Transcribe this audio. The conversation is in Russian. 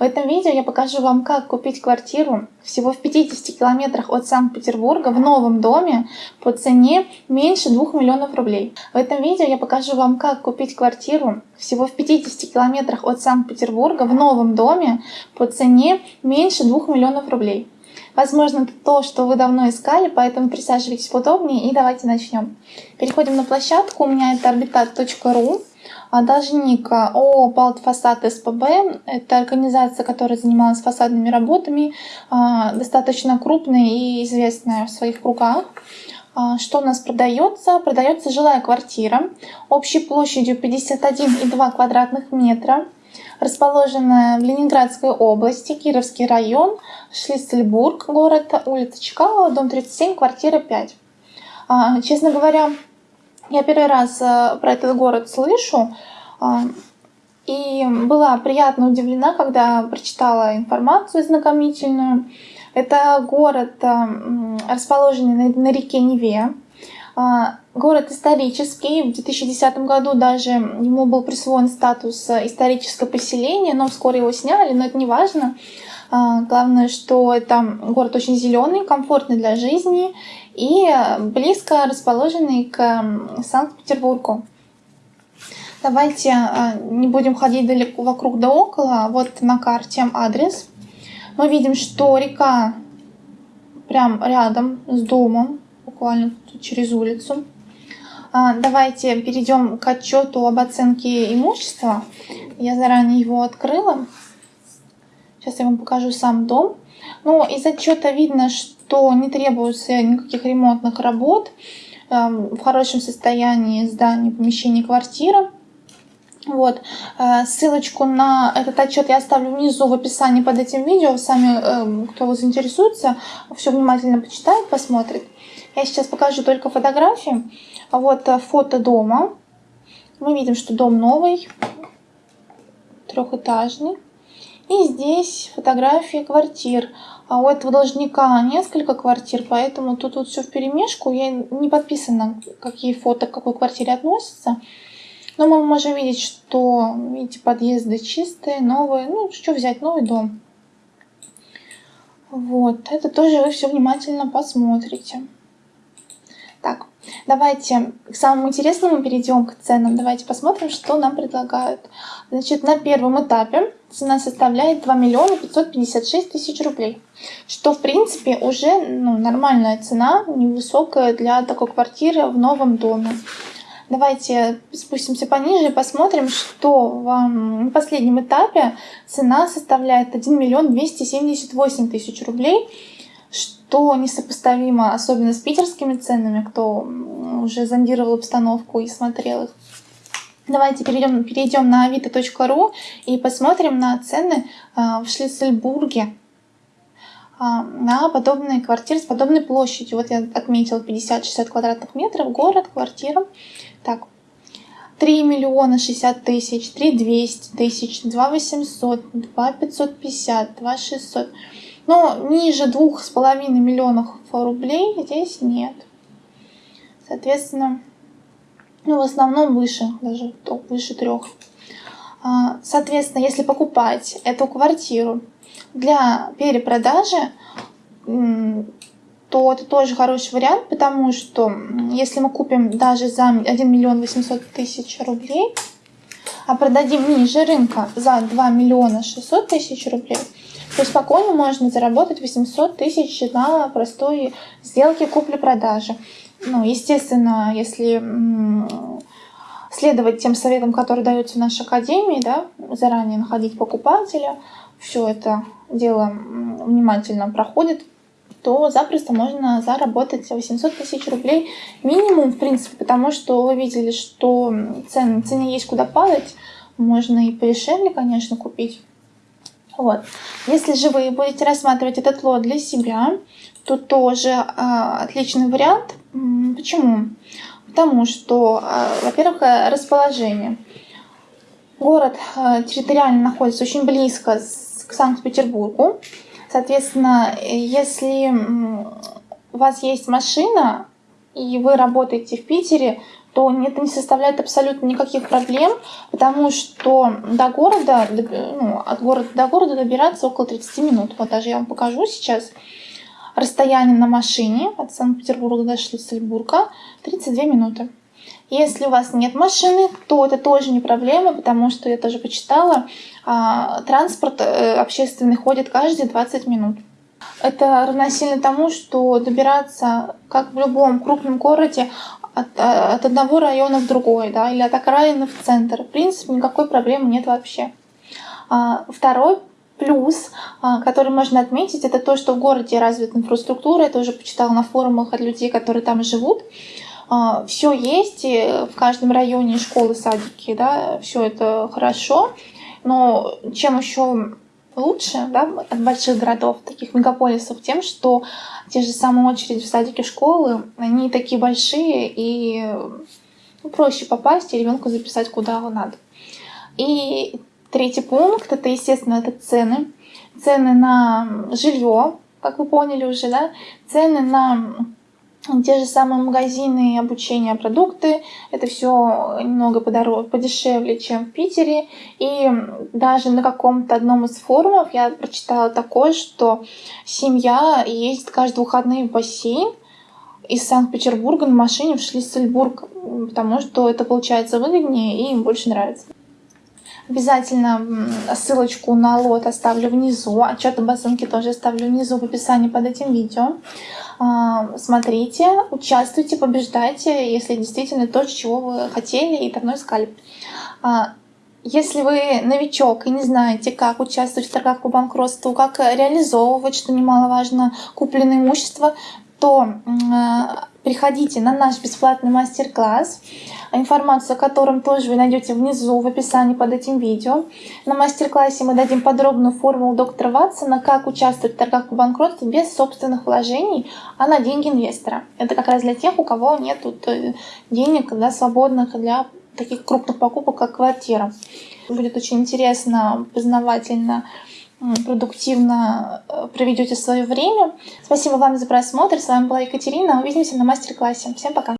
В этом видео я покажу вам, как купить квартиру всего в 50 километрах от Санкт-Петербурга в новом доме по цене меньше 2 миллионов рублей. В этом видео я покажу вам, как купить квартиру всего в 50 километрах от Санкт-Петербурга в новом доме по цене меньше 2 миллионов рублей. Возможно, это то, что вы давно искали, поэтому присаживайтесь поудобнее и давайте начнем. Переходим на площадку. У меня это orbitat.ru. А должник ООО «Балтфасад СПБ» — это организация, которая занималась фасадными работами, а, достаточно крупная и известная в своих кругах. А, что у нас продается? Продается жилая квартира общей площадью 51,2 квадратных метра, расположенная в Ленинградской области, Кировский район, Шлиссельбург, город, улица Чкалова, дом 37, квартира 5. Честно говоря, я первый раз э, про этот город слышу, а, и была приятно удивлена, когда прочитала информацию знакомительную. Это город, э, расположенный на реке Неве. А, город исторический. В 2010 году даже ему был присвоен статус историческое поселение, но вскоре его сняли, но это не важно. А, главное, что это город очень зеленый, комфортный для жизни и близко расположенный к Санкт-Петербургу. Давайте а, не будем ходить далеко вокруг да около. Вот на карте адрес. Мы видим, что река прям рядом с домом, буквально через улицу. А, давайте перейдем к отчету об оценке имущества. Я заранее его открыла. Сейчас я вам покажу сам дом. Ну, из отчета видно, что не требуется никаких ремонтных работ. Эм, в хорошем состоянии здание, помещение, квартира. Вот. Э, ссылочку на этот отчет я оставлю внизу в описании под этим видео. Сами, эм, кто вас заинтересуется, все внимательно почитает, посмотрит. Я сейчас покажу только фотографии. Вот э, фото дома. Мы видим, что дом новый, трехэтажный. И здесь фотографии квартир. А у этого должника несколько квартир, поэтому тут вот все в перемешку. Я не подписана, какие фото к какой квартире относятся. Но мы можем видеть, что, видите, подъезды чистые, новые. Ну, что взять, новый дом. Вот, это тоже вы все внимательно посмотрите. Так, давайте к самому интересному перейдем к ценам. Давайте посмотрим, что нам предлагают. Значит, на первом этапе цена составляет 2 миллиона 556 тысяч рублей. Что, в принципе, уже ну, нормальная цена, невысокая для такой квартиры в новом доме. Давайте спустимся пониже и посмотрим, что в, последнем этапе цена составляет 1 миллион 278 тысяч рублей что несопоставимо, особенно с питерскими ценами, кто уже зондировал обстановку и смотрел их. Давайте перейдем, перейдем на авито.ру и посмотрим на цены а, в Шлиссельбурге а, на подобные квартиры с подобной площадью. Вот я отметила 50-60 квадратных метров, город, квартира. Так, 3 миллиона 60 тысяч, 3 200 тысяч, 2 800, 2 550, 2 600. Но ниже двух с половиной миллионов рублей здесь нет. Соответственно, ну, в основном выше, даже выше трех. А, соответственно, если покупать эту квартиру для перепродажи, то это тоже хороший вариант, потому что если мы купим даже за 1 миллион 800 тысяч рублей, а продадим ниже рынка за 2 миллиона 600 тысяч рублей, то спокойно можно заработать 800 тысяч на простой сделке купли-продажи. Ну, естественно, если следовать тем советам, которые даются в нашей академии, да, заранее находить покупателя, все это дело внимательно проходит, то запросто можно заработать 800 тысяч рублей минимум, в принципе, потому что вы видели, что цены, цене есть куда падать, можно и подешевле, конечно, купить. Вот. Если же вы будете рассматривать этот лот для себя, то тоже э, отличный вариант. Почему? Потому что, э, во-первых, расположение. Город э, территориально находится очень близко с, к Санкт-Петербургу. Соответственно, если у вас есть машина, и вы работаете в Питере, то это не составляет абсолютно никаких проблем, потому что до города, ну, от города до города добираться около 30 минут. Вот даже я вам покажу сейчас расстояние на машине от Санкт-Петербурга до Шлиссельбурга 32 минуты. Если у вас нет машины, то это тоже не проблема, потому что я тоже почитала, а, транспорт э, общественный ходит каждые 20 минут. Это равносильно тому, что добираться, как в любом крупном городе, от, а, от одного района в другой, да, или от окраины в центр. В принципе, никакой проблемы нет вообще. А, второй плюс, который можно отметить, это то, что в городе развита инфраструктура. Я тоже почитала на форумах от людей, которые там живут. А, все есть в каждом районе школы, садики, да, все это хорошо. Но чем еще лучше да, от больших городов, таких мегаполисов, тем, что те же самые очереди в садике школы, они такие большие и ну, проще попасть и ребенку записать куда надо. И третий пункт это, естественно, это цены. Цены на жилье, как вы поняли уже, да, цены на те же самые магазины обучения продукты, это все немного подороже, подешевле, чем в Питере. И даже на каком-то одном из форумов я прочитала такое, что семья ездит каждые выходные в бассейн из Санкт-Петербурга на машине в Шлиссельбург, потому что это получается выгоднее и им больше нравится. Обязательно ссылочку на лот оставлю внизу, отчет об оценке тоже оставлю внизу в описании под этим видео. А, смотрите, участвуйте, побеждайте, если действительно то, чего вы хотели и давно искали. А, если вы новичок и не знаете, как участвовать в торгах по банкротству, как реализовывать, что немаловажно, купленное имущество, то приходите на наш бесплатный мастер-класс, информацию о котором тоже вы найдете внизу в описании под этим видео. На мастер-классе мы дадим подробную формулу доктора Ватсона, как участвовать в торгах по банкротству без собственных вложений, а на деньги инвестора. Это как раз для тех, у кого нет э, денег да, свободных для таких крупных покупок, как квартира. Будет очень интересно, познавательно продуктивно э, проведете свое время. Спасибо вам за просмотр. С вами была Екатерина. Увидимся на мастер-классе. Всем пока!